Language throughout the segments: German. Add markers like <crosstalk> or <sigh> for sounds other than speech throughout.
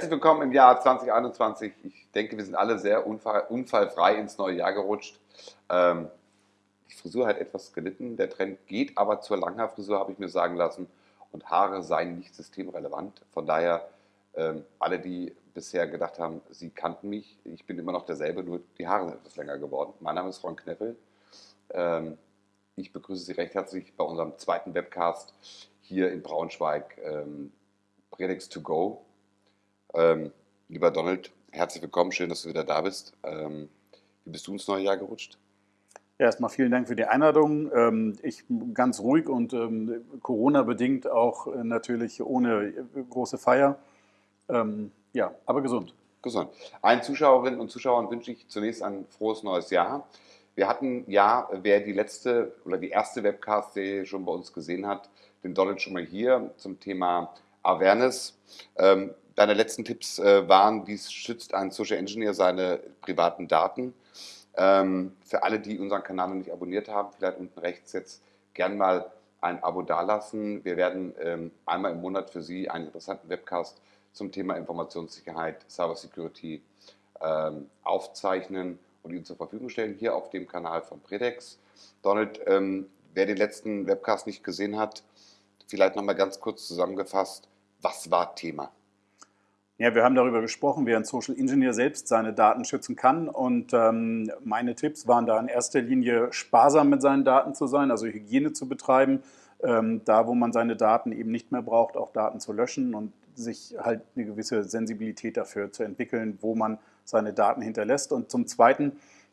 Herzlich willkommen im Jahr 2021. Ich denke, wir sind alle sehr unfall, unfallfrei ins neue Jahr gerutscht. Ähm, die Frisur hat etwas gelitten, der Trend geht aber zur Langhaarfrisur, habe ich mir sagen lassen. Und Haare seien nicht systemrelevant. Von daher, ähm, alle, die bisher gedacht haben, sie kannten mich, ich bin immer noch derselbe, nur die Haare sind etwas länger geworden. Mein Name ist Ron Kneffel. Ähm, ich begrüße Sie recht herzlich bei unserem zweiten Webcast hier in Braunschweig, ähm, Predix to Go. Ähm, lieber Donald, herzlich willkommen, schön, dass du wieder da bist. Ähm, wie bist du ins neue Jahr gerutscht? Ja, erstmal vielen Dank für die Einladung. Ähm, ich ganz ruhig und ähm, Corona-bedingt auch äh, natürlich ohne äh, große Feier. Ähm, ja, aber gesund. Gesund. Allen Zuschauerinnen und Zuschauern wünsche ich zunächst ein frohes neues Jahr. Wir hatten ja, wer die letzte oder die erste Webcast-Serie schon bei uns gesehen hat, den Donald schon mal hier zum Thema Awareness. Ähm, deine letzten Tipps äh, waren, wie schützt ein Social Engineer seine privaten Daten. Ähm, für alle, die unseren Kanal noch nicht abonniert haben, vielleicht unten rechts jetzt gern mal ein Abo dalassen. Wir werden ähm, einmal im Monat für Sie einen interessanten Webcast zum Thema Informationssicherheit, Cybersecurity ähm, aufzeichnen und Ihnen zur Verfügung stellen, hier auf dem Kanal von Predex. Donald, ähm, wer den letzten Webcast nicht gesehen hat, vielleicht nochmal ganz kurz zusammengefasst, was war Thema? Ja, wir haben darüber gesprochen, wie ein Social Engineer selbst seine Daten schützen kann. Und ähm, meine Tipps waren da in erster Linie sparsam mit seinen Daten zu sein, also Hygiene zu betreiben, ähm, da wo man seine Daten eben nicht mehr braucht, auch Daten zu löschen und sich halt eine gewisse Sensibilität dafür zu entwickeln, wo man seine Daten hinterlässt. Und zum Zweiten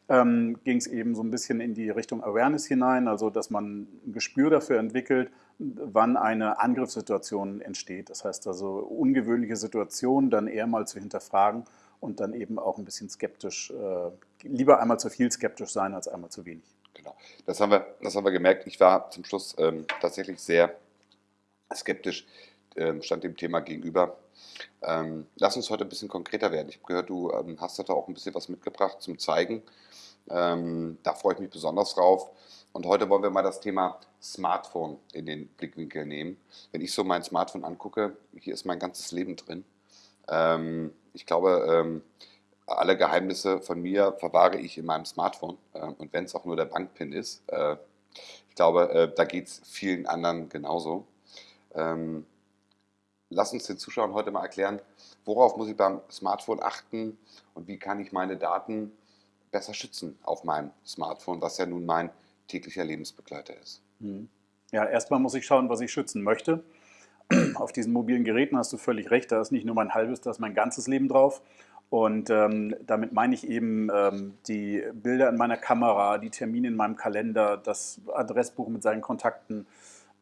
ähm, ging es eben so ein bisschen in die Richtung Awareness hinein, also dass man ein Gespür dafür entwickelt, wann eine Angriffssituation entsteht. Das heißt also ungewöhnliche Situationen dann eher mal zu hinterfragen und dann eben auch ein bisschen skeptisch, äh, lieber einmal zu viel skeptisch sein als einmal zu wenig. Genau, das haben wir, das haben wir gemerkt. Ich war zum Schluss ähm, tatsächlich sehr skeptisch, ähm, stand dem Thema gegenüber. Ähm, lass uns heute ein bisschen konkreter werden. Ich habe gehört, du ähm, hast da auch ein bisschen was mitgebracht zum Zeigen. Ähm, da freue ich mich besonders drauf. Und heute wollen wir mal das Thema Smartphone in den Blickwinkel nehmen. Wenn ich so mein Smartphone angucke, hier ist mein ganzes Leben drin. Ähm, ich glaube, ähm, alle Geheimnisse von mir verwahre ich in meinem Smartphone. Äh, und wenn es auch nur der Bankpin ist, äh, ich glaube, äh, da geht es vielen anderen genauso. Ähm, lass uns den Zuschauern heute mal erklären, worauf muss ich beim Smartphone achten und wie kann ich meine Daten besser schützen auf meinem Smartphone, was ja nun mein täglicher Lebensbegleiter ist. Hm. Ja, erstmal muss ich schauen, was ich schützen möchte. <clears throat> Auf diesen mobilen Geräten hast du völlig recht, da ist nicht nur mein halbes, da ist mein ganzes Leben drauf. Und ähm, damit meine ich eben ähm, die Bilder in meiner Kamera, die Termine in meinem Kalender, das Adressbuch mit seinen Kontakten.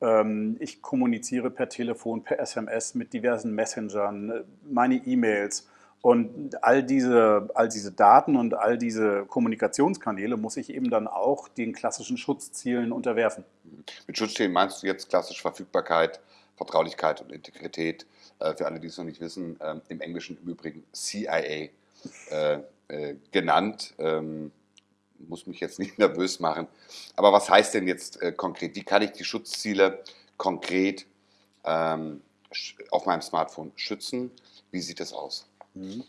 Ähm, ich kommuniziere per Telefon, per SMS mit diversen Messengern, meine E-Mails. Und all diese, all diese Daten und all diese Kommunikationskanäle muss ich eben dann auch den klassischen Schutzzielen unterwerfen. Mit Schutzzielen meinst du jetzt klassisch Verfügbarkeit, Vertraulichkeit und Integrität. Äh, für alle, die es noch nicht wissen, ähm, im Englischen im Übrigen CIA äh, äh, genannt. Muss mich jetzt nicht <laughs> nervös machen. Aber was heißt denn jetzt äh, konkret? Wie kann ich die Schutzziele konkret ähm, auf meinem Smartphone schützen? Wie sieht das aus? Mhm.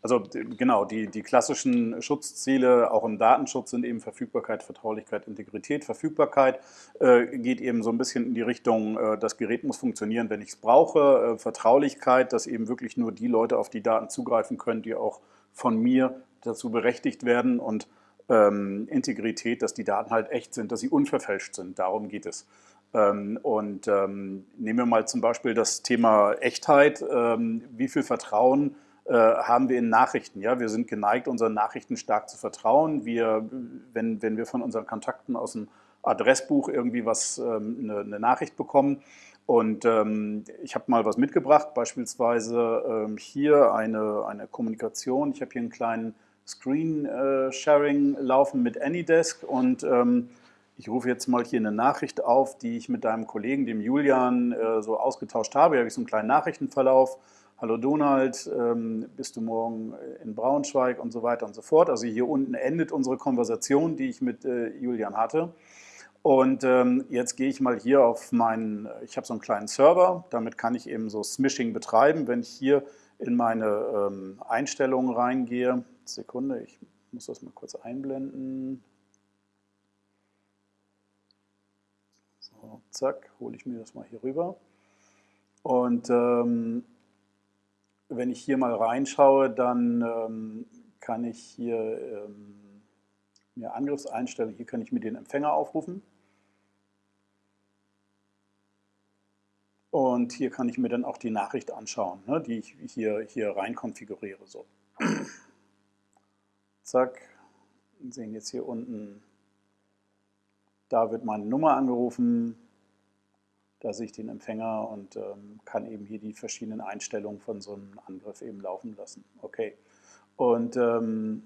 Also genau, die, die klassischen Schutzziele auch im Datenschutz sind eben Verfügbarkeit, Vertraulichkeit, Integrität. Verfügbarkeit äh, geht eben so ein bisschen in die Richtung, äh, das Gerät muss funktionieren, wenn ich es brauche. Äh, Vertraulichkeit, dass eben wirklich nur die Leute auf die Daten zugreifen können, die auch von mir dazu berechtigt werden. Und ähm, Integrität, dass die Daten halt echt sind, dass sie unverfälscht sind. Darum geht es. Ähm, und ähm, nehmen wir mal zum Beispiel das Thema Echtheit. Ähm, wie viel Vertrauen äh, haben wir in Nachrichten. Ja? Wir sind geneigt, unseren Nachrichten stark zu vertrauen. Wir, wenn, wenn wir von unseren Kontakten aus dem Adressbuch irgendwie was, ähm, eine, eine, Nachricht bekommen. Und ähm, ich habe mal was mitgebracht, beispielsweise ähm, hier eine, eine Kommunikation. Ich habe hier einen kleinen Screen-Sharing äh, laufen mit AnyDesk und ähm, ich rufe jetzt mal hier eine Nachricht auf, die ich mit deinem Kollegen, dem Julian, äh, so ausgetauscht habe. Hier habe ich so einen kleinen Nachrichtenverlauf hallo Donald, ähm, bist du morgen in Braunschweig und so weiter und so fort. Also hier unten endet unsere Konversation, die ich mit äh, Julian hatte. Und ähm, jetzt gehe ich mal hier auf meinen, ich habe so einen kleinen Server, damit kann ich eben so Smishing betreiben. Wenn ich hier in meine ähm, Einstellungen reingehe, Sekunde, ich muss das mal kurz einblenden. So, zack, hole ich mir das mal hier rüber. Und ähm, wenn ich hier mal reinschaue, dann ähm, kann ich hier ähm, mir Angriffseinstellungen, hier kann ich mir den Empfänger aufrufen. Und hier kann ich mir dann auch die Nachricht anschauen, ne, die ich hier, hier rein konfiguriere. So. Zack, wir sehen jetzt hier unten, da wird meine Nummer angerufen, da sehe ich den Empfänger und ähm, kann eben hier die verschiedenen Einstellungen von so einem Angriff eben laufen lassen. Okay. Und ähm,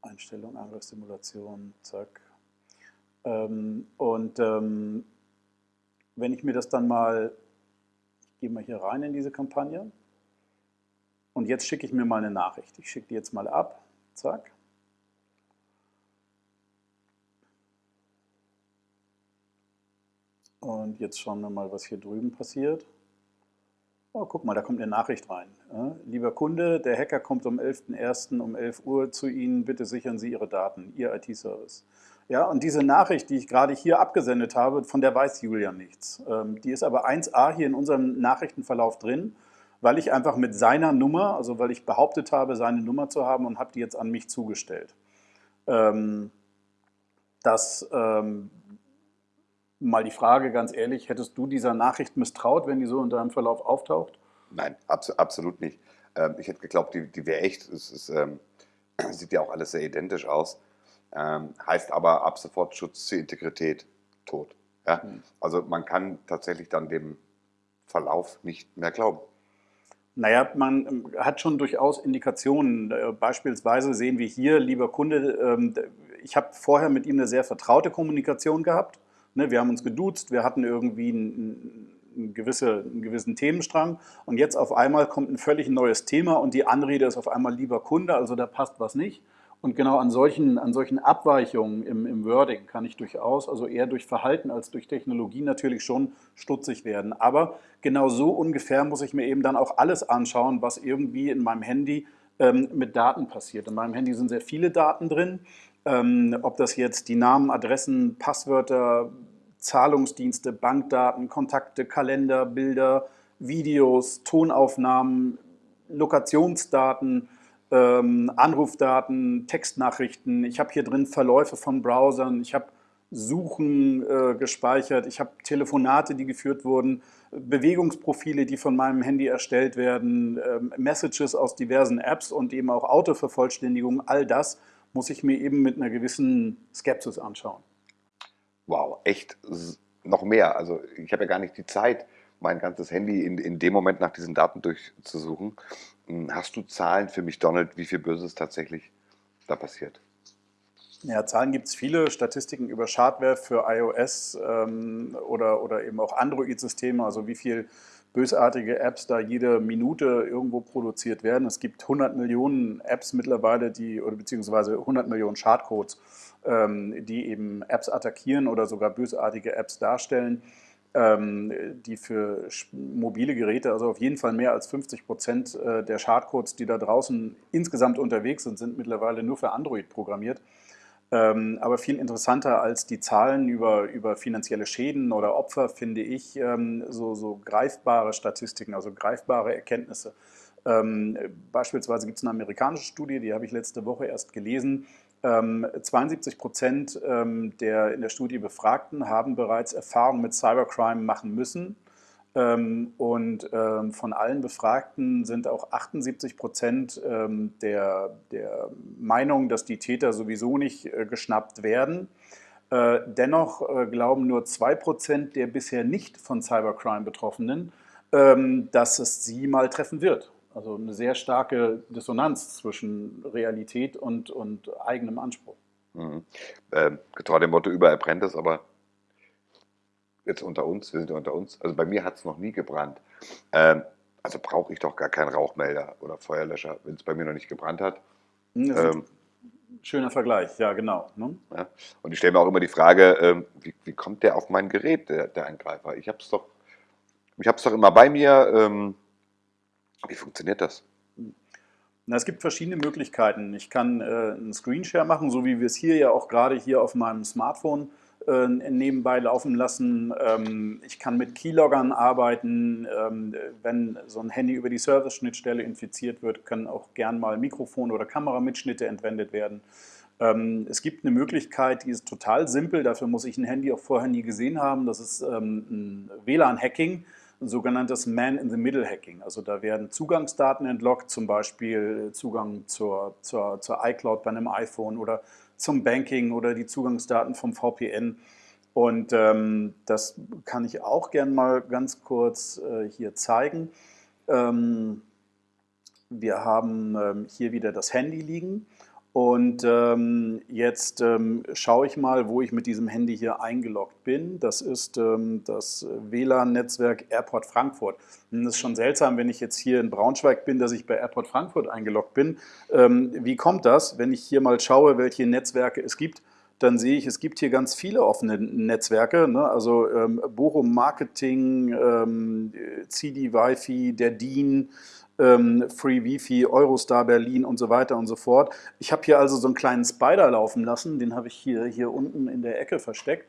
Einstellung, Angriffssimulation, zack. Ähm, und ähm, wenn ich mir das dann mal, ich gehe mal hier rein in diese Kampagne und jetzt schicke ich mir mal eine Nachricht. Ich schicke die jetzt mal ab, zack. Und jetzt schauen wir mal, was hier drüben passiert. Oh, guck mal, da kommt eine Nachricht rein. Lieber Kunde, der Hacker kommt um 11.01. um 11 Uhr zu Ihnen. Bitte sichern Sie Ihre Daten, Ihr IT-Service. Ja, und diese Nachricht, die ich gerade hier abgesendet habe, von der weiß Julian nichts. Ähm, die ist aber 1a hier in unserem Nachrichtenverlauf drin, weil ich einfach mit seiner Nummer, also weil ich behauptet habe, seine Nummer zu haben und habe die jetzt an mich zugestellt. Ähm, das ähm, mal die Frage, ganz ehrlich, hättest du dieser Nachricht misstraut, wenn die so in deinem Verlauf auftaucht? Nein, abs absolut nicht. Ähm, ich hätte geglaubt, die, die wäre echt. Es ist, ähm, <clears throat> sieht ja auch alles sehr identisch aus. Ähm, heißt aber ab sofort Schutz zur Integrität tot. Ja? Mhm. Also man kann tatsächlich dann dem Verlauf nicht mehr glauben. Naja, man ähm, hat schon durchaus Indikationen. Äh, beispielsweise sehen wir hier, lieber Kunde, ähm, ich habe vorher mit ihm eine sehr vertraute Kommunikation gehabt. Ne, wir haben uns geduzt, wir hatten irgendwie einen, einen, einen gewissen Themenstrang und jetzt auf einmal kommt ein völlig neues Thema und die Anrede ist auf einmal lieber Kunde, also da passt was nicht. Und genau an solchen, an solchen Abweichungen im, im Wording kann ich durchaus, also eher durch Verhalten als durch Technologie natürlich schon stutzig werden. Aber genau so ungefähr muss ich mir eben dann auch alles anschauen, was irgendwie in meinem Handy ähm, mit Daten passiert. In meinem Handy sind sehr viele Daten drin. Ähm, ob das jetzt die Namen, Adressen, Passwörter, Zahlungsdienste, Bankdaten, Kontakte, Kalender, Bilder, Videos, Tonaufnahmen, Lokationsdaten, ähm, Anrufdaten, Textnachrichten. Ich habe hier drin Verläufe von Browsern. Ich habe Suchen äh, gespeichert. Ich habe Telefonate, die geführt wurden, Bewegungsprofile, die von meinem Handy erstellt werden, äh, Messages aus diversen Apps und eben auch Autovervollständigung. All das muss ich mir eben mit einer gewissen Skepsis anschauen. Wow, echt noch mehr. Also ich habe ja gar nicht die Zeit, mein ganzes Handy in, in dem Moment nach diesen Daten durchzusuchen. Hm, hast du Zahlen für mich, Donald, wie viel Böses tatsächlich da passiert? Ja, Zahlen gibt es viele, Statistiken über Schadware für iOS ähm, oder, oder eben auch Android-Systeme, also wie viel bösartige Apps da jede Minute irgendwo produziert werden. Es gibt 100 Millionen Apps mittlerweile, die, oder beziehungsweise 100 Millionen Schadcodes, ähm, die eben Apps attackieren oder sogar bösartige Apps darstellen die für mobile Geräte, also auf jeden Fall mehr als 50 Prozent äh, der Schadcodes, die da draußen insgesamt unterwegs sind, sind mittlerweile nur für Android programmiert. Ähm, aber viel interessanter als die Zahlen über, über finanzielle Schäden oder Opfer finde ich ähm, so, so greifbare Statistiken, also greifbare Erkenntnisse. Ähm, beispielsweise gibt es eine amerikanische Studie, die habe ich letzte Woche erst gelesen, 72 ähm, Prozent ähm, der in der Studie Befragten haben bereits Erfahrungen mit Cybercrime machen müssen. Ähm, und von allen Befragten sind auch 78 Prozent der, der Meinung, dass die Täter sowieso nicht äh, geschnappt werden. Äh, dennoch äh, glauben nur 2 Prozent der bisher nicht von Cybercrime Betroffenen, dass es sie mal treffen wird. Also eine sehr starke Dissonanz zwischen Realität und, und eigenem Anspruch. Mhm. Ähm, getreu dem Motto, überall brennt es, aber jetzt unter uns, wir sind ja unter uns, also bei mir hat es noch nie gebrannt. Ähm, also brauche ich doch gar keinen Rauchmelder oder Feuerlöscher, wenn es bei mir noch nicht gebrannt hat. Mhm, ähm, schöner Vergleich, ja genau. Ne? Ja. Und ich stelle mir auch immer die Frage, ähm, wie, wie, kommt der auf mein Gerät, der, der Angreifer? Ich habe es doch, doch immer bei mir. Wie funktioniert das? Na, es gibt verschiedene Möglichkeiten. Ich kann äh, einen Screenshare machen, so wie wir es hier ja auch gerade hier auf meinem Smartphone äh, nebenbei laufen lassen. Ähm, ich kann mit Keyloggern arbeiten. Ähm, wenn so ein Handy über die Service-Schnittstelle infiziert wird, können auch gern mal Mikrofon- oder Kameramitschnitte entwendet werden. Ähm, es gibt eine Möglichkeit, die ist total simpel. Dafür muss ich ein Handy auch vorher nie gesehen haben. Das ist ähm, ein WLAN-Hacking sogenanntes Man-in-the-Middle-Hacking. Also da werden Zugangsdaten entlockt, zum Beispiel Zugang zur, zur, zur iCloud bei einem iPhone oder zum Banking oder die Zugangsdaten vom VPN. Und ähm, das kann ich auch gern mal ganz kurz äh, hier zeigen. Ähm, wir haben ähm, hier wieder das Handy liegen und ähm, jetzt ähm, schaue ich mal, wo ich mit diesem Handy hier eingeloggt bin. Das ist ähm, das WLAN-Netzwerk Airport Frankfurt. Und das ist schon seltsam, wenn ich jetzt hier in Braunschweig bin, dass ich bei Airport Frankfurt eingeloggt bin. Ähm, wie kommt das? Wenn ich hier mal schaue, welche Netzwerke es gibt, dann sehe ich, es gibt hier ganz viele offene Netzwerke, ne? also ähm, Bochum Marketing, ähm, CD Wi-Fi, der DIN, ähm, Free Wifi, Eurostar Berlin und so weiter und so fort. Ich habe hier also so einen kleinen Spider laufen lassen, den habe ich hier, hier unten in der Ecke versteckt.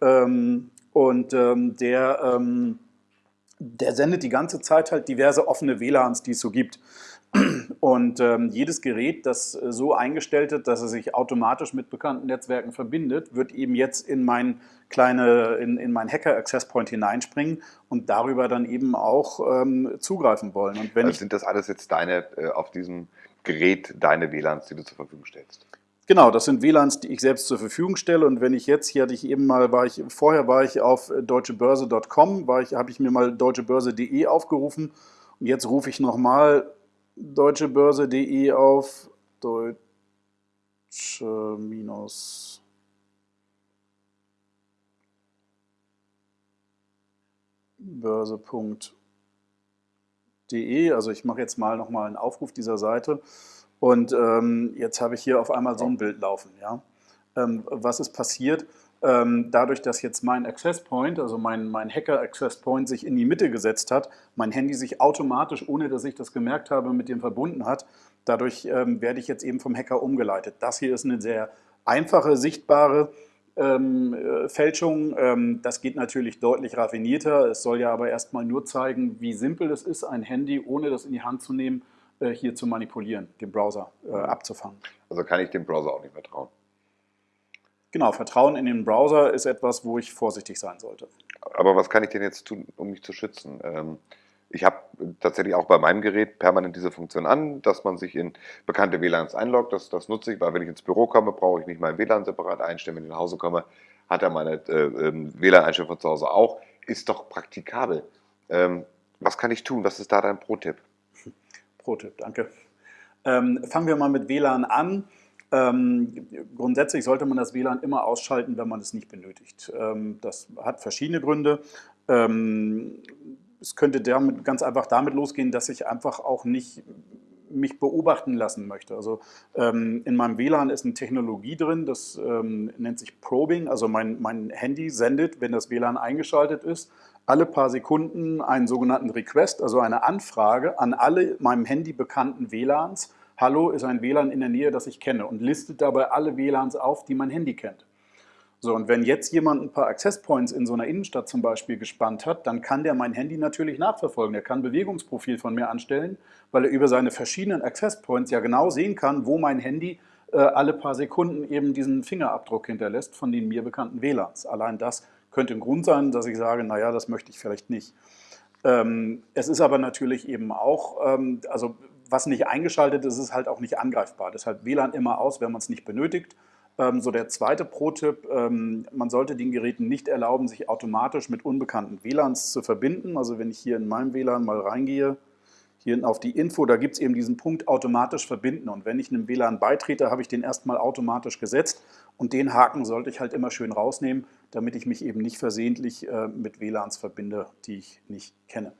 Ähm, und ähm, der, ähm, der sendet die ganze Zeit halt diverse offene WLANs, die es so gibt. Und ähm, jedes Gerät, das so eingestellt ist, dass es sich automatisch mit bekannten Netzwerken verbindet, wird eben jetzt in mein kleine, in, in mein Hacker Access Point hineinspringen und darüber dann eben auch ähm, zugreifen wollen. Und wenn also sind das alles jetzt deine, äh, auf diesem Gerät deine WLANs, die du zur Verfügung stellst? Genau, das sind WLANs, die ich selbst zur Verfügung stelle. Und wenn ich jetzt, hier hatte ich eben mal, war ich, vorher war ich auf deutschebörse.com, war ich, habe ich mir mal deutschebörse.de aufgerufen. Und jetzt rufe ich nochmal deutschebörse.de auf deutsche minus börse.de. Also ich mache jetzt mal nochmal einen Aufruf dieser Seite und ähm, jetzt habe ich hier auf einmal so ein Bild laufen. Ja? Ähm, was ist passiert? Ähm, dadurch, dass jetzt mein Access Point, also mein, mein Hacker Access Point sich in die Mitte gesetzt hat, mein Handy sich automatisch, ohne dass ich das gemerkt habe, mit dem verbunden hat, dadurch ähm, werde ich jetzt eben vom Hacker umgeleitet. Das hier ist eine sehr einfache, sichtbare ähm, äh, Fälschung. Ähm, das geht natürlich deutlich raffinierter. Es soll ja aber erstmal nur zeigen, wie simpel es ist, ein Handy, ohne das in die Hand zu nehmen, äh, hier zu manipulieren, den Browser äh, abzufangen. Also kann ich dem Browser auch nicht mehr trauen. Genau, Vertrauen in den Browser ist etwas, wo ich vorsichtig sein sollte. Aber was kann ich denn jetzt tun, um mich zu schützen? Ähm, ich habe tatsächlich auch bei meinem Gerät permanent diese Funktion an, dass man sich in bekannte WLANs einloggt. Das, das nutze ich, weil wenn ich ins Büro komme, brauche ich nicht mein WLAN separat einstellen. Wenn ich nach Hause komme, hat er meine äh, ähm, WLAN-Einstellung von zu Hause auch. Ist doch praktikabel. Ähm, was kann ich tun? Was ist da dein Pro-Tipp? Pro-Tipp, danke. Ähm, fangen wir mal mit WLAN an. Ähm, grundsätzlich sollte man das WLAN immer ausschalten, wenn man es nicht benötigt. Ähm, das hat verschiedene Gründe. Ähm, es könnte damit, ganz einfach damit losgehen, dass ich einfach auch nicht mich beobachten lassen möchte. Also ähm, in meinem WLAN ist eine Technologie drin, das ähm, nennt sich Probing. Also mein, mein Handy sendet, wenn das WLAN eingeschaltet ist, alle paar Sekunden einen sogenannten Request, also eine Anfrage an alle meinem Handy bekannten WLANs, Hallo ist ein WLAN in der Nähe, das ich kenne und listet dabei alle WLANs auf, die mein Handy kennt. So, und wenn jetzt jemand ein paar Access Points in so einer Innenstadt zum Beispiel gespannt hat, dann kann der mein Handy natürlich nachverfolgen. Er kann ein Bewegungsprofil von mir anstellen, weil er über seine verschiedenen Access Points ja genau sehen kann, wo mein Handy äh, alle paar Sekunden eben diesen Fingerabdruck hinterlässt von den mir bekannten WLANs. Allein das könnte ein Grund sein, dass ich sage, naja, das möchte ich vielleicht nicht. Ähm, es ist aber natürlich eben auch, ähm, also was nicht eingeschaltet ist, ist halt auch nicht angreifbar. Deshalb WLAN immer aus, wenn man es nicht benötigt. Ähm, so der zweite Pro-Tipp, ähm, man sollte den Geräten nicht erlauben, sich automatisch mit unbekannten WLANs zu verbinden. Also wenn ich hier in meinem WLAN mal reingehe, hier auf die Info, da gibt es eben diesen Punkt automatisch verbinden. Und wenn ich einem WLAN beitrete, habe ich den erstmal automatisch gesetzt. Und den Haken sollte ich halt immer schön rausnehmen, damit ich mich eben nicht versehentlich äh, mit WLANs verbinde, die ich nicht kenne.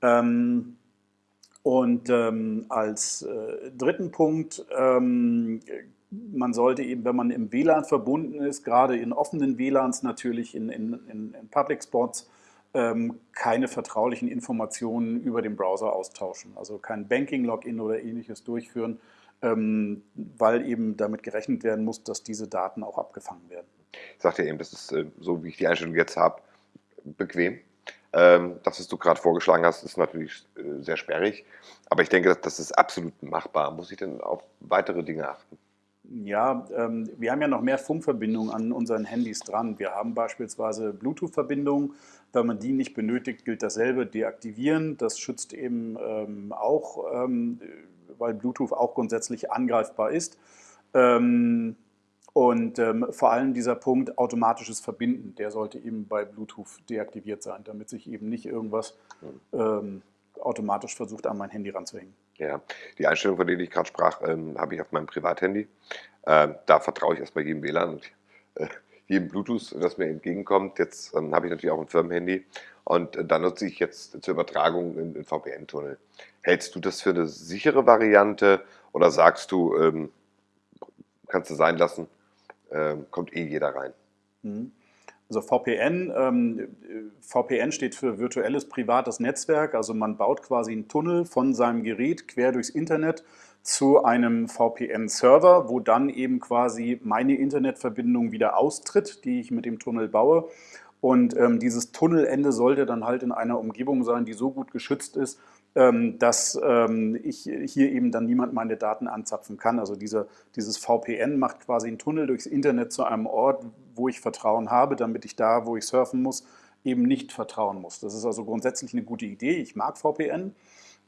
Ähm, und ähm, als äh, dritten Punkt, ähm, man sollte eben, wenn man im WLAN verbunden ist, gerade in offenen WLANs natürlich, in, in, in Public Spots, ähm, keine vertraulichen Informationen über den Browser austauschen. Also kein Banking-Login oder ähnliches durchführen, ähm, weil eben damit gerechnet werden muss, dass diese Daten auch abgefangen werden. Ich sagte eben, das ist äh, so, wie ich die Einstellung jetzt habe, bequem. Ähm, das, was du gerade vorgeschlagen hast, ist natürlich äh, sehr sperrig, aber ich denke, das ist absolut machbar. Muss ich denn auf weitere Dinge achten? Ja, ähm, wir haben ja noch mehr Funkverbindungen an unseren Handys dran. Wir haben beispielsweise Bluetooth-Verbindungen. Wenn man die nicht benötigt, gilt dasselbe, deaktivieren. Das schützt eben ähm, auch, ähm, weil Bluetooth auch grundsätzlich angreifbar ist. Ähm, und ähm, vor allem dieser Punkt automatisches Verbinden, der sollte eben bei Bluetooth deaktiviert sein, damit sich eben nicht irgendwas ähm, automatisch versucht, an mein Handy ranzuhängen. Ja, die Einstellung, von denen ich gerade sprach, ähm, habe ich auf meinem Privathandy. Äh, da vertraue ich erstmal jedem WLAN und äh, jedem Bluetooth, das mir entgegenkommt. Jetzt ähm, habe ich natürlich auch ein Firmenhandy und äh, da nutze ich jetzt zur Übertragung einen VPN-Tunnel. Hältst du das für eine sichere Variante oder sagst du, ähm, kannst du sein lassen, ähm, kommt eh jeder rein. Mhm. Also VPN, ähm, VPN steht für virtuelles privates Netzwerk, also man baut quasi einen Tunnel von seinem Gerät quer durchs Internet zu einem VPN-Server, wo dann eben quasi meine Internetverbindung wieder austritt, die ich mit dem Tunnel baue. Und ähm, dieses Tunnelende sollte dann halt in einer Umgebung sein, die so gut geschützt ist, dass ähm, ich hier eben dann niemand meine Daten anzapfen kann. Also diese, dieses VPN macht quasi einen Tunnel durchs Internet zu einem Ort, wo ich Vertrauen habe, damit ich da, wo ich surfen muss, eben nicht vertrauen muss. Das ist also grundsätzlich eine gute Idee. Ich mag VPN.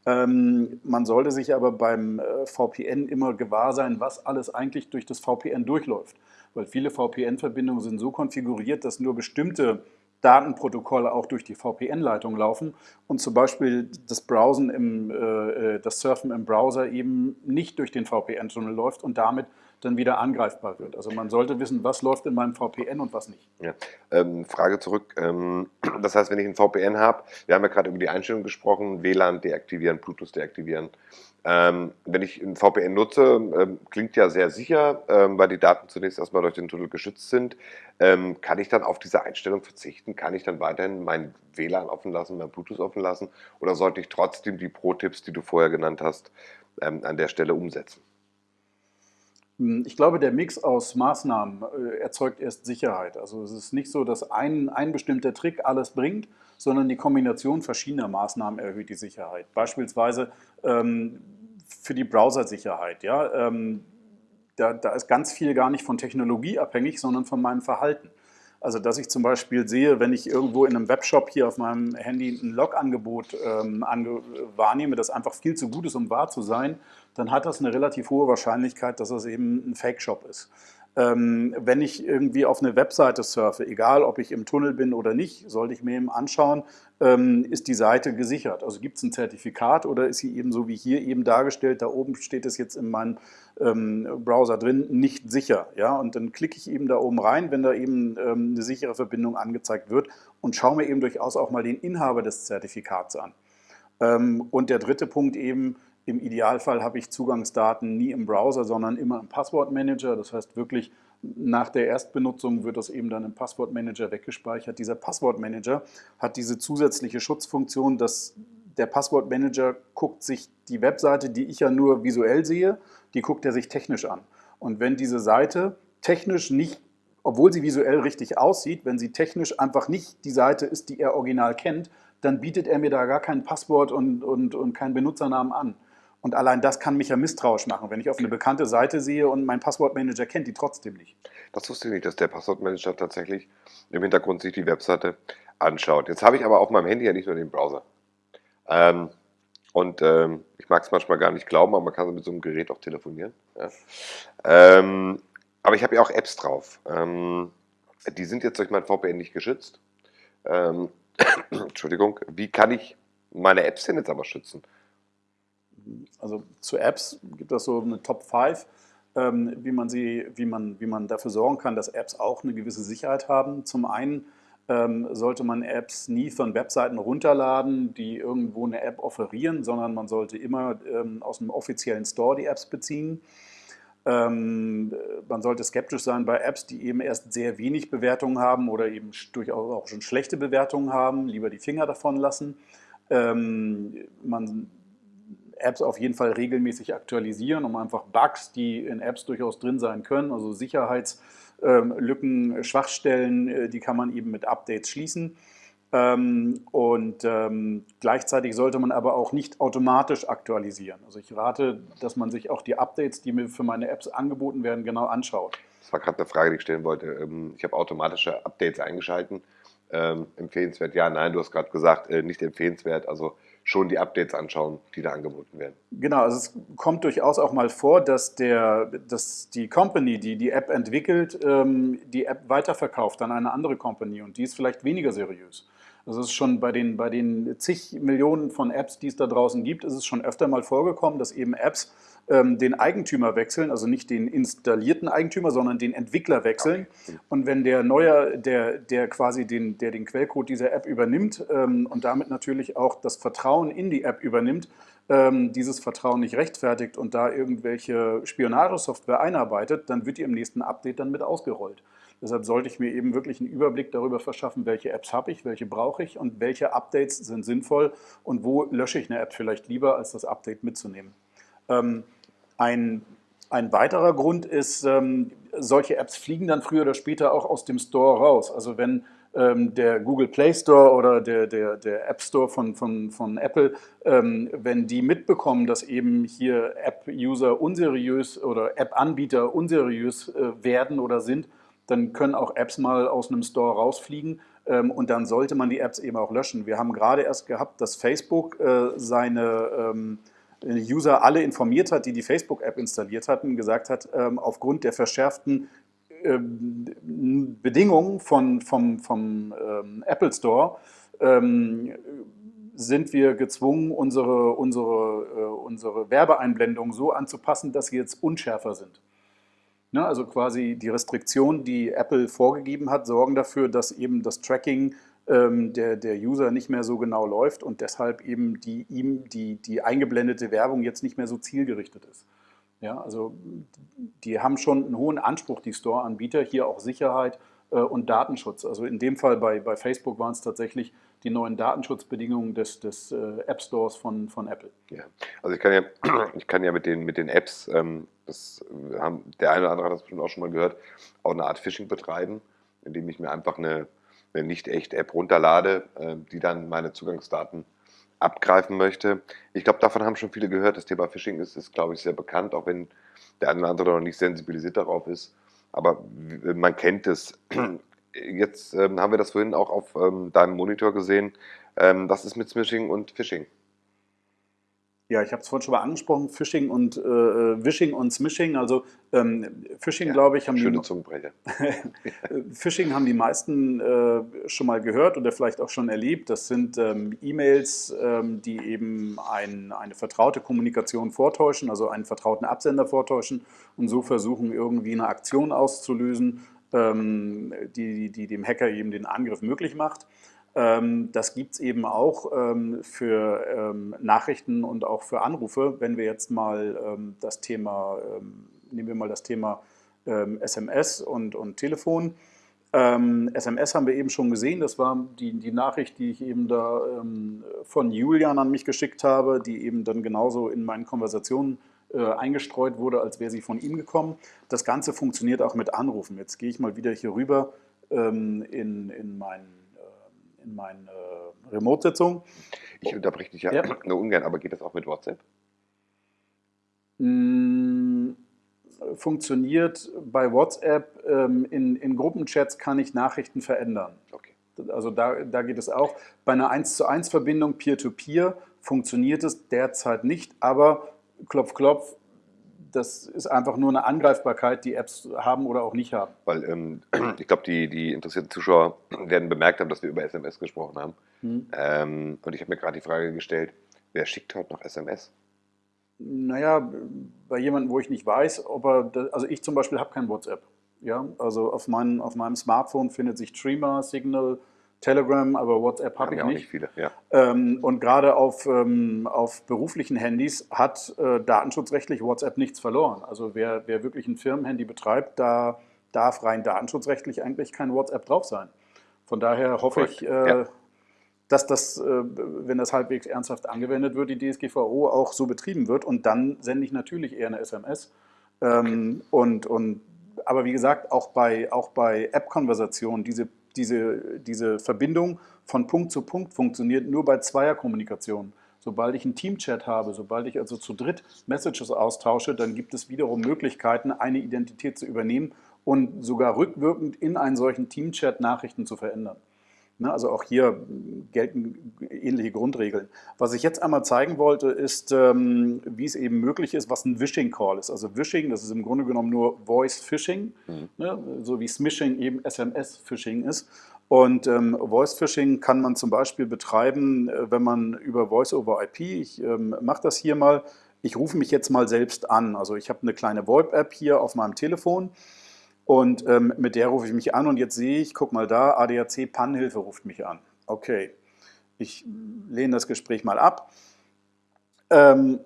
Ähm, man sollte sich aber beim äh, VPN immer gewahr sein, was alles eigentlich durch das VPN durchläuft. Weil viele VPN-Verbindungen sind so konfiguriert, dass nur bestimmte Datenprotokolle auch durch die VPN-Leitung laufen und zum Beispiel das Browsen im, äh, äh, das Surfen im Browser eben nicht durch den VPN-Tunnel läuft und damit dann wieder angreifbar wird. Also man sollte wissen, was läuft in meinem VPN und was nicht. Ja. Ähm, Frage zurück. Ähm, das heißt, wenn ich ein VPN habe, wir haben ja gerade über die Einstellung gesprochen, WLAN deaktivieren, Bluetooth deaktivieren. Ähm, wenn ich ein VPN nutze, ähm, klingt ja sehr sicher, ähm, weil die Daten zunächst erstmal durch den Tunnel geschützt sind. Ähm, kann ich dann auf diese Einstellung verzichten? Kann ich dann weiterhin mein WLAN offen lassen, mein Bluetooth offen lassen? Oder sollte ich trotzdem die Pro-Tipps, die du vorher genannt hast, an der Stelle umsetzen? Hm, ich glaube, der Mix aus Maßnahmen äh, erzeugt erst Sicherheit. Also es ist nicht so, dass ein, ein bestimmter Trick alles bringt, sondern die Kombination verschiedener Maßnahmen erhöht die Sicherheit. Beispielsweise ähm, für die Browsersicherheit. Ja? Ähm, da, da ist ganz viel gar nicht von Technologie abhängig, sondern von meinem Verhalten. Also dass ich zum Beispiel sehe, wenn ich irgendwo in einem Webshop hier auf meinem Handy ein Log-Angebot ähm, wahrnehme, das einfach viel zu gut ist, um wahr zu sein, dann hat das eine relativ hohe Wahrscheinlichkeit, dass das eben ein Fake-Shop ist. Ähm, wenn ich irgendwie auf eine Webseite surfe, egal ob ich im Tunnel bin oder nicht, sollte ich mir eben anschauen, ähm, ist die Seite gesichert? Also gibt es ein Zertifikat oder ist sie eben so wie hier eben dargestellt, da oben steht es jetzt in meinem ähm, Browser drin, nicht sicher. Ja? Und dann klicke ich eben da oben rein, wenn da eben ähm, eine sichere Verbindung angezeigt wird und schaue mir eben durchaus auch mal den Inhaber des Zertifikats an. Ähm, und der dritte Punkt eben, im Idealfall habe ich Zugangsdaten nie im Browser, sondern immer im Passwortmanager. Das heißt wirklich, nach der Erstbenutzung wird das eben dann im Passwortmanager weggespeichert. Dieser Passwortmanager hat diese zusätzliche Schutzfunktion, dass der Passwortmanager guckt sich die Webseite, die ich ja nur visuell sehe, die guckt er sich technisch an. Und wenn diese Seite technisch nicht, obwohl sie visuell richtig aussieht, wenn sie technisch einfach nicht die Seite ist, die er original kennt, dann bietet er mir da gar kein Passwort und, und, und keinen Benutzernamen an. Und allein das kann mich ja misstrauisch machen, wenn ich auf eine bekannte Seite sehe und mein Passwortmanager kennt die trotzdem nicht. Das wusste ich nicht, dass der Passwortmanager tatsächlich im Hintergrund sich die Webseite anschaut. Jetzt habe ich aber auf meinem Handy ja nicht nur den Browser. Ähm, und ähm, ich mag es manchmal gar nicht glauben, aber man kann mit so einem Gerät auch telefonieren. Ja. Ähm, aber ich habe ja auch Apps drauf. Ähm, die sind jetzt durch mein VPN nicht geschützt. Ähm, <coughs> Entschuldigung, wie kann ich meine Apps denn jetzt aber schützen? Also zu Apps gibt es so eine Top 5, ähm, wie, man sie, wie, man, wie man dafür sorgen kann, dass Apps auch eine gewisse Sicherheit haben. Zum einen ähm, sollte man Apps nie von Webseiten runterladen, die irgendwo eine App offerieren, sondern man sollte immer ähm, aus einem offiziellen Store die Apps beziehen. Ähm, man sollte skeptisch sein bei Apps, die eben erst sehr wenig Bewertungen haben oder eben durchaus auch schon schlechte Bewertungen haben. Lieber die Finger davon lassen. Ähm, man Apps auf jeden Fall regelmäßig aktualisieren, um einfach Bugs, die in Apps durchaus drin sein können, also Sicherheitslücken, ähm, Schwachstellen, äh, die kann man eben mit Updates schließen. Ähm, und ähm, gleichzeitig sollte man aber auch nicht automatisch aktualisieren. Also ich rate, dass man sich auch die Updates, die mir für meine Apps angeboten werden, genau anschaut. Das war gerade eine Frage, die ich stellen wollte. Ich habe automatische Updates eingeschalten. Ähm, empfehlenswert, ja, nein, du hast gerade gesagt, äh, nicht empfehlenswert. Also schon die Updates anschauen, die da angeboten werden. Genau, also es kommt durchaus auch mal vor, dass, der, dass die Company, die die App entwickelt, ähm, die App weiterverkauft an eine andere Company und die ist vielleicht weniger seriös. Also es ist schon bei den, bei den zig Millionen von Apps, die es da draußen gibt, ist es schon öfter mal vorgekommen, dass eben Apps ähm, den Eigentümer wechseln, also nicht den installierten Eigentümer, sondern den Entwickler wechseln. Und wenn der Neuer, der, der quasi den, der den Quellcode dieser App übernimmt ähm, und damit natürlich auch das Vertrauen in die App übernimmt, ähm, dieses Vertrauen nicht rechtfertigt und da irgendwelche Spionagesoftware einarbeitet, dann wird die im nächsten Update dann mit ausgerollt. Deshalb sollte ich mir eben wirklich einen Überblick darüber verschaffen, welche Apps habe ich, welche brauche ich und welche Updates sind sinnvoll und wo lösche ich eine App vielleicht lieber, als das Update mitzunehmen. Ähm, ein, ein weiterer Grund ist, ähm, solche Apps fliegen dann früher oder später auch aus dem Store raus. Also wenn ähm, der Google Play Store oder der, der, der App Store von, von, von Apple, ähm, wenn die mitbekommen, dass eben hier App-User unseriös oder App-Anbieter unseriös äh, werden oder sind, dann können auch Apps mal aus einem Store rausfliegen ähm, und dann sollte man die Apps eben auch löschen. Wir haben gerade erst gehabt, dass Facebook äh, seine ähm, User alle informiert hat, die die Facebook-App installiert hatten, gesagt hat, ähm, aufgrund der verschärften ähm, Bedingungen von, vom, vom ähm, Apple Store sind wir gezwungen, unsere, unsere, äh, unsere Werbeeinblendungen so anzupassen, dass sie jetzt unschärfer sind. Ne, also quasi die Restriktionen, die Apple vorgegeben hat, sorgen dafür, dass eben das Tracking der, der User nicht mehr so genau läuft und deshalb eben die, ihm die, die eingeblendete Werbung jetzt nicht mehr so zielgerichtet ist. Ja, also die haben schon einen hohen Anspruch, die Store-Anbieter, hier auch Sicherheit äh, und Datenschutz. Also in dem Fall bei, bei Facebook waren es tatsächlich die neuen Datenschutzbedingungen des, des äh, App Stores von, von Apple. Ja, also ich kann ja, ich kann ja mit den, mit den Apps, ähm, das haben, der eine oder andere hat das bestimmt auch schon mal gehört, auch eine Art Phishing betreiben, indem ich mir einfach eine, eine nicht echt App runterlade, äh, die dann meine Zugangsdaten abgreifen möchte. Ich glaube, davon haben schon viele gehört. Das Thema Phishing ist, ist glaube ich, sehr bekannt, auch wenn der eine oder andere noch nicht sensibilisiert darauf ist. Aber man kennt es. <clears throat> Jetzt ähm, haben wir das vorhin auch auf ähm, deinem Monitor gesehen. Ähm, was ist mit Smishing und Phishing? Ja, ich habe es vorhin schon mal angesprochen, Phishing und äh, äh, Wishing und Smishing. Also ähm, Phishing, ja, glaube ich, haben schöne Zungenbrecher. <laughs> Phishing haben die meisten äh, schon mal gehört oder vielleicht auch schon erlebt. Das sind ähm, E-Mails, ähm, die eben ein, eine vertraute Kommunikation vortäuschen, also einen vertrauten Absender vortäuschen und so versuchen, irgendwie eine Aktion auszulösen, ähm, die, die dem Hacker eben den Angriff möglich macht. Ähm, das gibt es eben auch ähm, für ähm, Nachrichten und auch für Anrufe. Wenn wir jetzt mal das Thema, nehmen wir mal das Thema SMS und, und Telefon. SMS haben wir eben schon gesehen, das war die, die Nachricht, die ich eben da von Julian an mich geschickt habe, die eben dann genauso in meinen Konversationen äh, eingestreut wurde, als wäre sie von ihm gekommen. Das Ganze funktioniert auch mit Anrufen. Jetzt gehe ich mal wieder hier rüber in, in meinen in meine äh, Remote-Sitzung. Ich unterbreche dich ja, ja, <clears throat> nur ungern, aber geht das auch mit WhatsApp? Mm, funktioniert bei WhatsApp. Ähm, in, in Gruppenchats kann ich Nachrichten verändern. Okay. Also da, da geht es auch. Bei einer 1 zu 1 Verbindung Peer-to-Peer funktioniert es derzeit nicht, aber klopf, klopf, das ist einfach nur eine Angreifbarkeit, die Apps haben oder auch nicht haben. Weil ähm, <clears throat> ich glaube, die, die interessierten Zuschauer werden bemerkt haben, dass wir über SMS gesprochen haben. Hm. Ähm, und ich habe mir gerade die Frage gestellt, wer schickt heute noch SMS? Naja, bei jemandem, wo ich nicht weiß, ob er, das, also ich zum Beispiel habe kein WhatsApp. Ja, also auf, mein, auf meinem Smartphone findet sich Streamer, Signal, Telegram, aber WhatsApp habe ich nicht. nicht viele, ja. Ähm, und gerade auf, ähm, auf beruflichen Handys hat äh, datenschutzrechtlich WhatsApp nichts verloren. Also wer, wer wirklich ein Firmenhandy betreibt, da darf rein datenschutzrechtlich eigentlich kein WhatsApp drauf sein. Von daher hoffe Correct. ich, äh, ja. dass das, äh, wenn das halbwegs ernsthaft angewendet wird, die DSGVO auch so betrieben wird. Und dann sende ich natürlich eher eine SMS. Ähm, und, und, aber wie gesagt, auch bei, auch bei App-Konversationen, diese diese, diese Verbindung von Punkt zu Punkt funktioniert nur bei Zweierkommunikation. Sobald ich einen Teamchat habe, sobald ich also zu dritt Messages austausche, dann gibt es wiederum Möglichkeiten, eine Identität zu übernehmen und sogar rückwirkend in einen solchen Teamchat Nachrichten zu verändern. Ne, also auch hier gelten ähnliche Grundregeln. Was ich jetzt einmal zeigen wollte, ist, ähm, wie es eben möglich ist, was ein Wishing Call ist. Also Wishing, das ist im Grunde genommen nur Voice Phishing, mhm. ne, so wie Smishing eben SMS Phishing ist. Und ähm, Voice Phishing kann man zum Beispiel betreiben, äh, wenn man über Voice over IP, ich ähm, mache das hier mal, ich rufe mich jetzt mal selbst an. Also ich habe eine kleine VoIP-App hier auf meinem Telefon und ähm, mit der rufe ich mich an und jetzt sehe ich, guck mal da, ADAC Pannenhilfe ruft mich an. Okay, ich lehne das Gespräch mal ab. Ähm,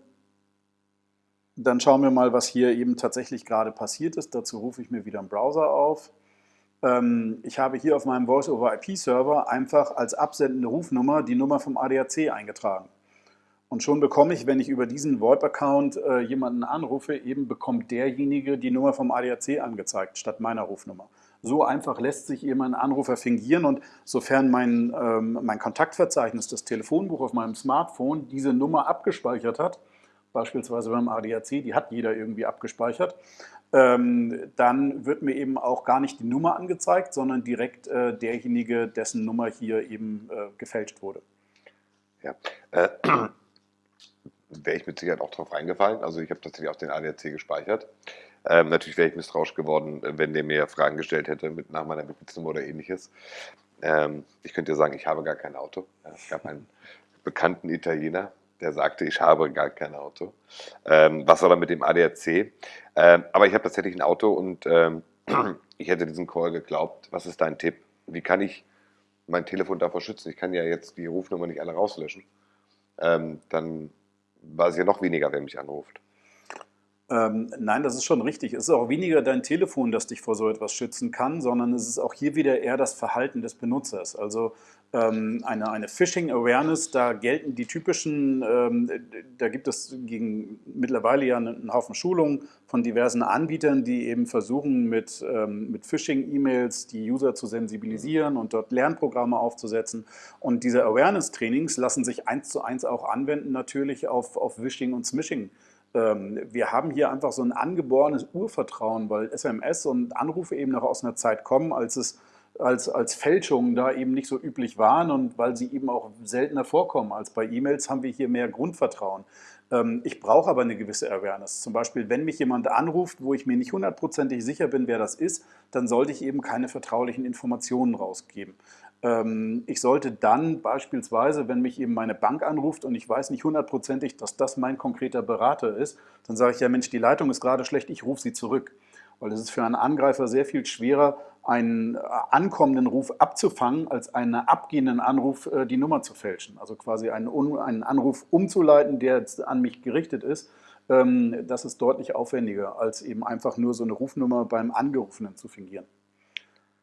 dann schauen wir mal, was hier eben tatsächlich gerade passiert ist. Dazu rufe ich mir wieder einen Browser auf. Ähm, ich habe hier auf meinem Voice-over-IP-Server einfach als absendende Rufnummer die Nummer vom ADAC eingetragen. Und schon bekomme ich, wenn ich über diesen VoIP-Account äh, jemanden anrufe, eben bekommt derjenige die Nummer vom ADAC angezeigt, statt meiner Rufnummer. So einfach lässt sich eben ein Anrufer fingieren und sofern mein, ähm, mein Kontaktverzeichnis, das Telefonbuch auf meinem Smartphone diese Nummer abgespeichert hat, beispielsweise beim ADAC, die hat jeder irgendwie abgespeichert, ähm, dann wird mir eben auch gar nicht die Nummer angezeigt, sondern direkt äh, derjenige, dessen Nummer hier eben äh, gefälscht wurde. Ja, äh, wäre ich mit Sicherheit auch drauf reingefallen. Also ich habe tatsächlich auch den ADAC gespeichert. Ähm, natürlich wäre ich misstrauisch geworden, wenn der mir Fragen gestellt hätte mit nach meiner Mitgliedsnummer oder ähnliches. Ähm, ich könnte dir sagen, ich habe gar kein Auto. Es gab einen bekannten Italiener, der sagte, ich habe gar kein Auto. Ähm, was war dann mit dem ADAC? Ähm, aber ich habe tatsächlich ein Auto und ähm, <clears throat> ich hätte diesen Call geglaubt. Was ist dein Tipp? Wie kann ich mein Telefon davor schützen? Ich kann ja jetzt die Rufnummer nicht alle rauslöschen. Ähm, dann weiß ich ja noch weniger, wer mich anruft. Ähm, nein, das ist schon richtig. Es ist auch weniger dein Telefon, das dich vor so etwas schützen kann, sondern es ist auch hier wieder eher das Verhalten des Benutzers. Also eine, eine Phishing Awareness, da gelten die typischen, ähm, da gibt es gegen mittlerweile ja einen Haufen Schulungen von diversen Anbietern, die eben versuchen mit, ähm, mit Phishing-E-Mails die User zu sensibilisieren und dort Lernprogramme aufzusetzen. Und diese Awareness-Trainings lassen sich eins zu eins auch anwenden natürlich auf, auf Phishing und Smishing. Ähm, wir haben hier einfach so ein angeborenes Urvertrauen, weil SMS und Anrufe eben noch aus einer Zeit kommen, als es als, als Fälschungen da eben nicht so üblich waren und weil sie eben auch seltener vorkommen als bei E-Mails, haben wir hier mehr Grundvertrauen. Ähm, ich brauche aber eine gewisse Awareness. Zum Beispiel, wenn mich jemand anruft, wo ich mir nicht hundertprozentig sicher bin, wer das ist, dann sollte ich eben keine vertraulichen Informationen rausgeben. Ähm, ich sollte dann beispielsweise, wenn mich eben meine Bank anruft und ich weiß nicht hundertprozentig, dass das mein konkreter Berater ist, dann sage ich ja, Mensch, die Leitung ist gerade schlecht, ich rufe sie zurück. Weil es ist für einen Angreifer sehr viel schwerer, einen äh, ankommenden Ruf abzufangen, als einen abgehenden Anruf äh, die Nummer zu fälschen. Also quasi einen, einen Anruf umzuleiten, der jetzt an mich gerichtet ist. Ähm, das ist deutlich aufwendiger, als eben einfach nur so eine Rufnummer beim Angerufenen zu fingieren.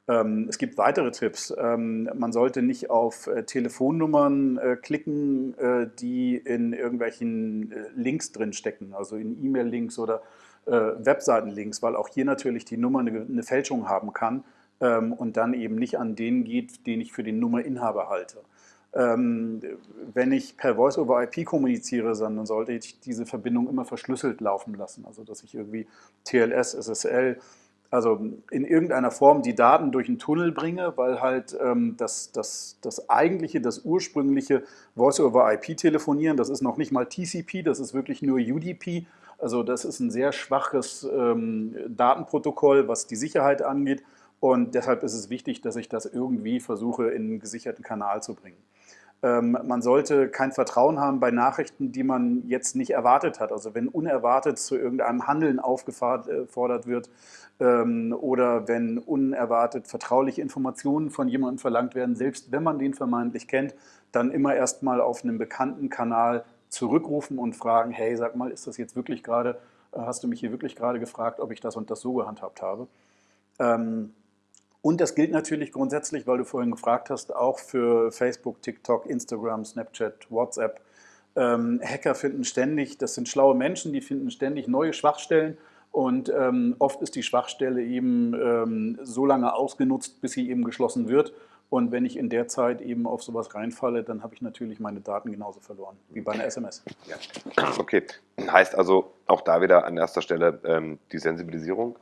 Ähm, es gibt weitere Tipps. Ähm, man sollte nicht auf äh, Telefonnummern klicken, die in irgendwelchen Links drin stecken, also in E-Mail-Links oder äh, Webseitenlinks, weil auch hier natürlich die Nummer eine, eine Fälschung haben kann ähm, und dann eben nicht an den geht, den ich für den Nummerinhaber halte. Ähm, wenn ich per Voice-over-IP kommuniziere, dann sollte ich diese Verbindung immer verschlüsselt laufen lassen. Also dass ich irgendwie TLS, SSL, also in irgendeiner Form die Daten durch einen Tunnel bringe, weil halt ähm, das, das, das eigentliche, das ursprüngliche Voice-over-IP-Telefonieren, das ist noch nicht mal TCP, das ist wirklich nur UDP, also das ist ein sehr schwaches ähm, Datenprotokoll, was die Sicherheit angeht. Und deshalb ist es wichtig, dass ich das irgendwie versuche, in einen gesicherten Kanal zu bringen. Ähm, man sollte kein Vertrauen haben bei Nachrichten, die man jetzt nicht erwartet hat. Also wenn unerwartet zu irgendeinem Handeln aufgefordert wird ähm, oder wenn unerwartet vertrauliche Informationen von jemandem verlangt werden, selbst wenn man den vermeintlich kennt, dann immer erstmal auf einem bekannten Kanal zurückrufen und fragen, hey, sag mal, ist das jetzt wirklich gerade, äh, hast du mich hier wirklich gerade gefragt, ob ich das und das so gehandhabt habe? Ähm, und das gilt natürlich grundsätzlich, weil du vorhin gefragt hast, auch für Facebook, TikTok, Instagram, Snapchat, WhatsApp. Ähm, Hacker finden ständig, das sind schlaue Menschen, die finden ständig neue Schwachstellen und ähm, oft ist die Schwachstelle eben ähm, so lange ausgenutzt, bis sie eben geschlossen wird. Und wenn ich in der Zeit eben auf sowas reinfalle, dann habe ich natürlich meine Daten genauso verloren wie bei einer SMS. Ja. Okay, heißt also auch da wieder an erster Stelle ähm, die Sensibilisierung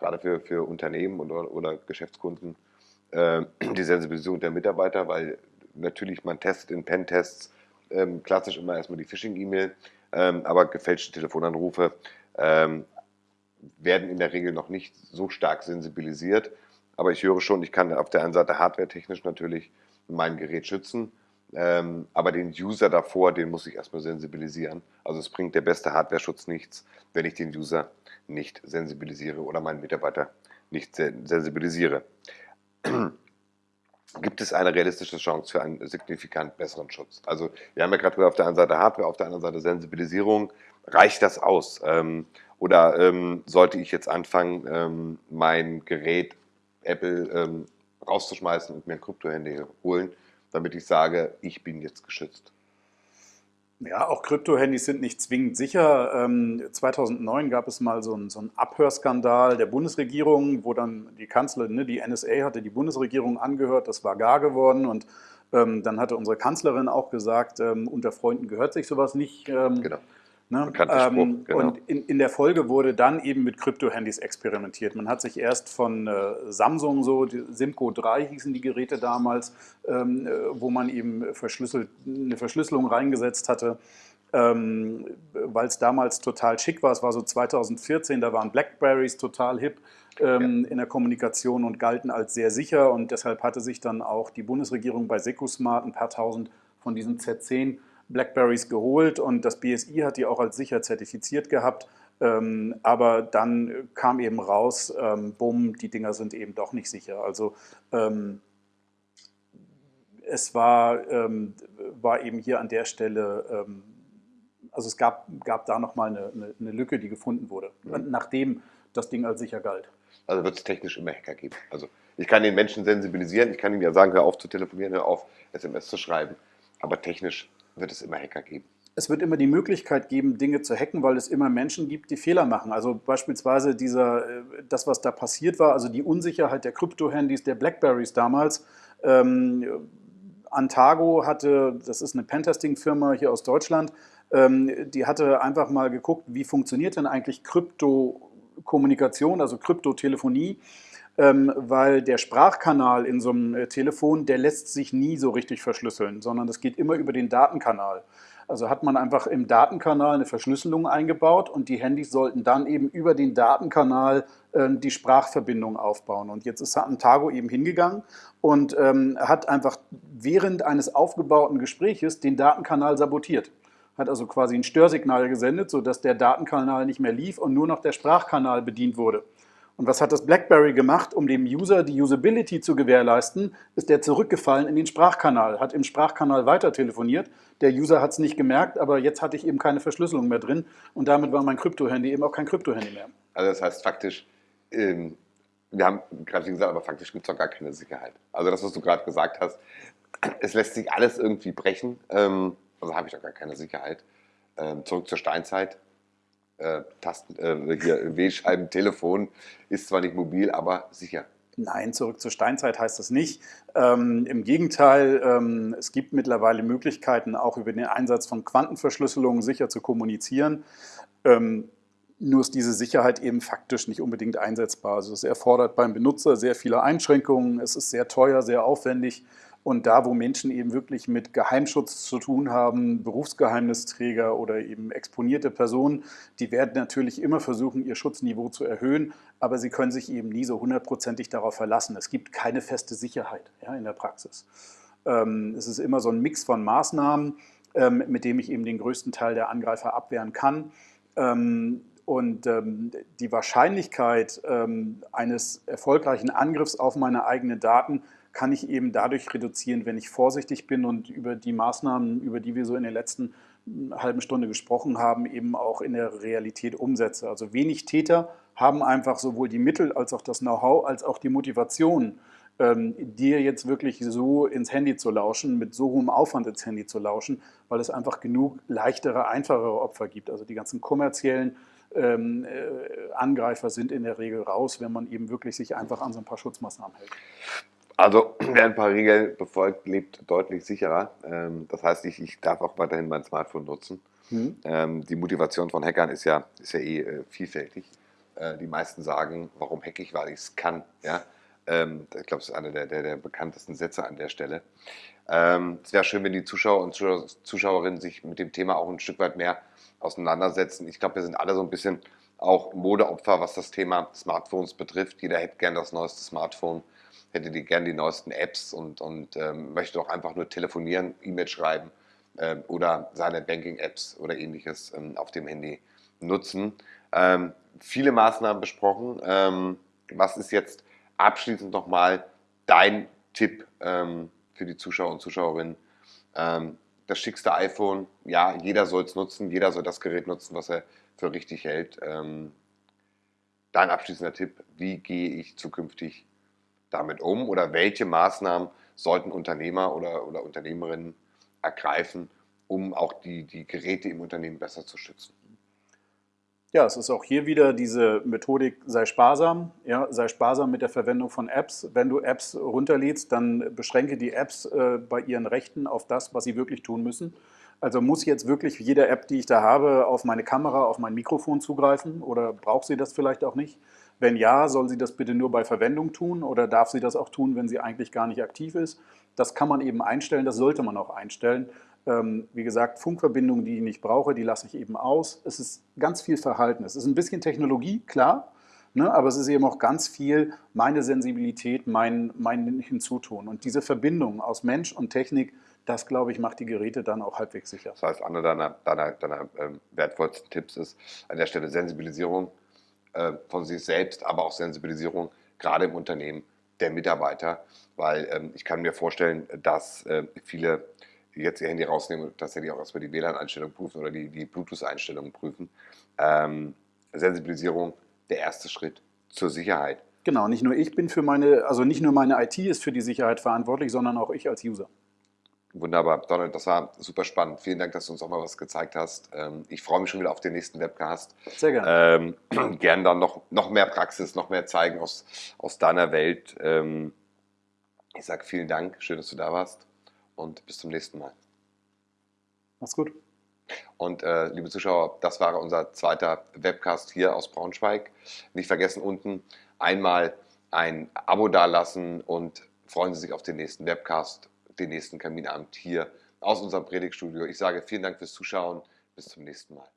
gerade für, für Unternehmen oder, oder Geschäftskunden, äh, die Sensibilisierung der Mitarbeiter, weil natürlich man testet in Pentests ähm, klassisch immer erstmal die Phishing-E-Mail, ähm, aber gefälschte Telefonanrufe ähm, werden in der Regel noch nicht so stark sensibilisiert. Aber ich höre schon, ich kann auf der einen Seite hardware-technisch natürlich mein Gerät schützen, ähm, aber den User davor, den muss ich erstmal sensibilisieren. Also es bringt der beste Hardware-Schutz nichts, wenn ich den User nicht sensibilisiere oder meinen Mitarbeiter nicht sensibilisiere. <clears throat> Gibt es eine realistische Chance für einen signifikant besseren Schutz? Also wir haben ja gerade auf der einen Seite Hardware, auf der anderen Seite Sensibilisierung. Reicht das aus? Ähm, oder ähm, sollte ich jetzt anfangen, ähm, mein Gerät Apple ähm, rauszuschmeißen und mir ein Krypto-Handy holen, damit ich sage, ich bin jetzt geschützt? Ja, auch Krypto-Handys sind nicht zwingend sicher. 2009 ähm, gab es mal so einen, so einen, Abhörskandal der Bundesregierung, wo dann die Kanzlerin, ne, die NSA hatte die Bundesregierung angehört, das war gar geworden und ähm, dann hatte unsere Kanzlerin auch gesagt, ähm, unter Freunden gehört sich sowas nicht. Ähm, genau. Ne? Ähm, genau. Und in, in, der Folge wurde dann eben mit Krypto-Handys experimentiert. Man hat sich erst von äh, Samsung, so Simco 3 hießen die Geräte damals, ähm, äh, wo man eben verschlüsselt, eine Verschlüsselung reingesetzt hatte, ähm, weil es damals total schick war. Es war so 2014, da waren Blackberries total hip ähm, ja. in der Kommunikation und galten als sehr sicher. Und deshalb hatte sich dann auch die Bundesregierung bei Secusmart ein paar tausend von diesen Z10 Blackberries geholt und das BSI hat die auch als sicher zertifiziert gehabt. Ähm, aber dann kam eben raus, ähm, bumm, die Dinger sind eben doch nicht sicher. Also ähm, es war, ähm, war eben hier an der Stelle, ähm, also es gab, gab da nochmal eine, eine, eine Lücke, die gefunden wurde, mhm. nachdem das Ding als sicher galt. Also wird es technisch immer Hacker geben. Also ich kann den Menschen sensibilisieren, ich kann ihnen ja sagen, hör auf zu telefonieren, hör auf SMS zu schreiben, aber technisch wird es immer Hacker geben. Es wird immer die Möglichkeit geben, Dinge zu hacken, weil es immer Menschen gibt, die Fehler machen. Also beispielsweise dieser, äh, das, was da passiert war, also die Unsicherheit der Krypto-Handys, der Blackberries damals. Ähm, Antago hatte, das ist eine Pentesting-Firma hier aus Deutschland, ähm, die hatte einfach mal geguckt, wie funktioniert denn eigentlich Krypto-Kommunikation, also Kryptotelefonie ähm, weil der Sprachkanal in so einem äh, Telefon, der lässt sich nie so richtig verschlüsseln, sondern das geht immer über den Datenkanal. Also hat man einfach im Datenkanal eine Verschlüsselung eingebaut und die Handys sollten dann eben über den Datenkanal äh, die Sprachverbindung aufbauen. Und jetzt ist Antago eben hingegangen und ähm, hat einfach während eines aufgebauten Gespräches den Datenkanal sabotiert. Hat also quasi ein Störsignal gesendet, sodass der Datenkanal nicht mehr lief und nur noch der Sprachkanal bedient wurde. Und was hat das BlackBerry gemacht, um dem User die Usability zu gewährleisten? Ist der zurückgefallen in den Sprachkanal, hat im Sprachkanal weiter telefoniert. Der User hat es nicht gemerkt, aber jetzt hatte ich eben keine Verschlüsselung mehr drin und damit war mein Krypto-Handy eben auch kein Krypto-Handy mehr. Also das heißt faktisch, ähm, wir haben gerade gesagt, aber faktisch gibt es doch gar keine Sicherheit. Also das, was du gerade gesagt hast, es lässt sich alles irgendwie brechen, ähm, also habe ich doch gar keine Sicherheit. Ähm, zurück zur Steinzeit, äh, Tasten, äh, hier Telefon ist zwar nicht mobil, aber sicher. Nein, zurück zur Steinzeit heißt das nicht. Ähm, Im Gegenteil, ähm, es gibt mittlerweile Möglichkeiten, auch über den Einsatz von Quantenverschlüsselung sicher zu kommunizieren. Ähm, nur ist diese Sicherheit eben faktisch nicht unbedingt einsetzbar. Also es erfordert beim Benutzer sehr viele Einschränkungen, es ist sehr teuer, sehr aufwendig und da, wo Menschen eben wirklich mit Geheimschutz zu tun haben, Berufsgeheimnisträger oder eben exponierte Personen, die werden natürlich immer versuchen, ihr Schutzniveau zu erhöhen, aber sie können sich eben nie so hundertprozentig darauf verlassen. Es gibt keine feste Sicherheit ja, in der Praxis. Ähm, es ist immer so ein Mix von Maßnahmen, ähm, mit dem ich eben den größten Teil der Angreifer abwehren kann. Ähm, und ähm, die Wahrscheinlichkeit ähm, eines erfolgreichen Angriffs auf meine eigenen Daten kann ich eben dadurch reduzieren, wenn ich vorsichtig bin und über die Maßnahmen, über die wir so in der letzten hm, halben Stunde gesprochen haben, eben auch in der Realität umsetze. Also wenig Täter haben einfach sowohl die Mittel als auch das Know-how als auch die Motivation, ähm, dir jetzt wirklich so ins Handy zu lauschen, mit so hohem Aufwand ins Handy zu lauschen, weil es einfach genug leichtere, einfachere Opfer gibt. Also die ganzen kommerziellen ähm, äh, Angreifer sind in der Regel raus, wenn man eben wirklich sich einfach an so ein paar Schutzmaßnahmen hält. Also <clears throat> wer ein paar Regeln befolgt, lebt deutlich sicherer. Ähm, das heißt, ich, ich darf auch weiterhin mein Smartphone nutzen. Mhm. Ähm, die Motivation von Hackern ist ja, ist ja eh äh, vielfältig. Äh, die meisten sagen, warum hacke ich, weil ich es kann. Ja? Ähm, ich glaube, das ist einer der, der, der, bekanntesten Sätze an der Stelle. Es wäre schön, wenn die Zuschauer und Zuschauerinnen sich mit dem Thema auch ein Stück weit mehr auseinandersetzen. Ich glaube, wir sind alle so ein bisschen auch Modeopfer, was das Thema Smartphones betrifft. Jeder hätte gern das neueste Smartphone, hätte die, gern die neuesten Apps und, und ähm, möchte auch einfach nur telefonieren, E-Mail schreiben äh, oder seine Banking-Apps oder ähnliches ähm, auf dem Handy nutzen. Ähm, viele Maßnahmen besprochen. Ähm, was ist jetzt abschließend nochmal dein Tipp ähm, für die Zuschauer und Zuschauerinnen? Ähm, das schickste iPhone, ja, jeder soll es nutzen, jeder soll das Gerät nutzen, was er für richtig hält. Dein abschließender Tipp, wie gehe ich zukünftig damit um oder welche Maßnahmen sollten Unternehmer oder, oder Unternehmerinnen ergreifen, um auch die, die Geräte im Unternehmen besser zu schützen? Ja, es ist auch hier wieder diese Methodik, sei sparsam, ja, sei sparsam mit der Verwendung von Apps. Wenn du Apps runterlädst, dann beschränke die Apps äh, bei ihren Rechten auf das, was sie wirklich tun müssen. Also muss jetzt wirklich jede App, die ich da habe, auf meine Kamera, auf mein Mikrofon zugreifen oder braucht sie das vielleicht auch nicht? Wenn ja, soll sie das bitte nur bei Verwendung tun oder darf sie das auch tun, wenn sie eigentlich gar nicht aktiv ist? Das kann man eben einstellen, das sollte man auch einstellen. Ähm, wie gesagt, Funkverbindungen, die ich nicht brauche, die lasse ich eben aus. Es ist ganz viel Verhalten. Es ist ein bisschen Technologie, klar, ne, aber es ist eben auch ganz viel meine Sensibilität, mein, mein Hinzutun. Und diese Verbindung aus Mensch und Technik, das, glaube ich, macht die Geräte dann auch halbwegs sicher. Das heißt, einer deiner, deiner, deiner äh, wertvollsten Tipps ist an der Stelle Sensibilisierung von sich selbst, aber auch Sensibilisierung gerade im Unternehmen der Mitarbeiter, weil ähm, ich kann mir vorstellen, dass äh, viele jetzt ihr Handy rausnehmen und tatsächlich auch erstmal die WLAN-Einstellung prüfen oder die, die Bluetooth-Einstellungen prüfen. Ähm, Sensibilisierung, der erste Schritt zur Sicherheit. Genau, nicht nur ich bin für meine, also nicht nur meine IT ist für die Sicherheit verantwortlich, sondern auch ich als User. Wunderbar, Donald, das war super spannend. Vielen Dank, dass du uns auch mal was gezeigt hast. Ähm, ich freue mich schon wieder auf den nächsten Webcast. Sehr gerne. Ähm, <clears throat> gern dann noch, noch mehr Praxis, noch mehr zeigen aus, aus deiner Welt. Ähm, ich sage vielen Dank, schön, dass du da warst und bis zum nächsten Mal. Mach's gut. Und äh, liebe Zuschauer, das war unser zweiter Webcast hier aus Braunschweig. Nicht vergessen unten einmal ein Abo dalassen und freuen Sie sich auf den nächsten Webcast, den nächsten Kaminabend hier aus unserem Predigtstudio. Ich sage vielen Dank fürs Zuschauen. Bis zum nächsten Mal.